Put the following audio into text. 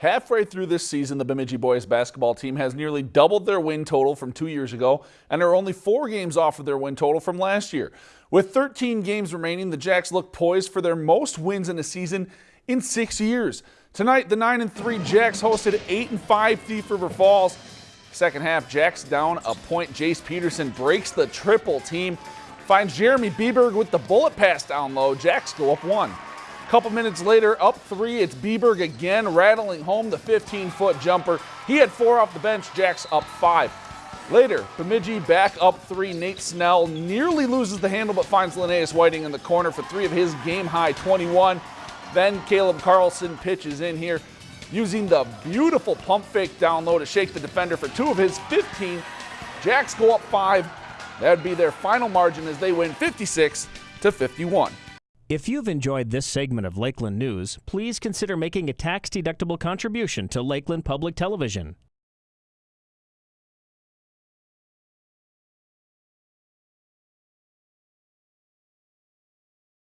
Halfway through this season, the Bemidji boys basketball team has nearly doubled their win total from two years ago and are only four games off of their win total from last year. With 13 games remaining, the Jacks look poised for their most wins in a season in six years. Tonight, the 9 and 3 Jacks hosted 8 and 5 Thief River Falls. Second half, Jacks down a point. Jace Peterson breaks the triple team, finds Jeremy Bieberg with the bullet pass down low. Jacks go up one. Couple minutes later, up three, it's Bieberg again, rattling home the 15-foot jumper. He had four off the bench, Jacks up five. Later, Bemidji back up three. Nate Snell nearly loses the handle but finds Linnaeus Whiting in the corner for three of his game-high 21. Then Caleb Carlson pitches in here using the beautiful pump fake down low to shake the defender for two of his 15. Jacks go up five. That would be their final margin as they win 56 to 51. If you've enjoyed this segment of Lakeland News, please consider making a tax-deductible contribution to Lakeland Public Television.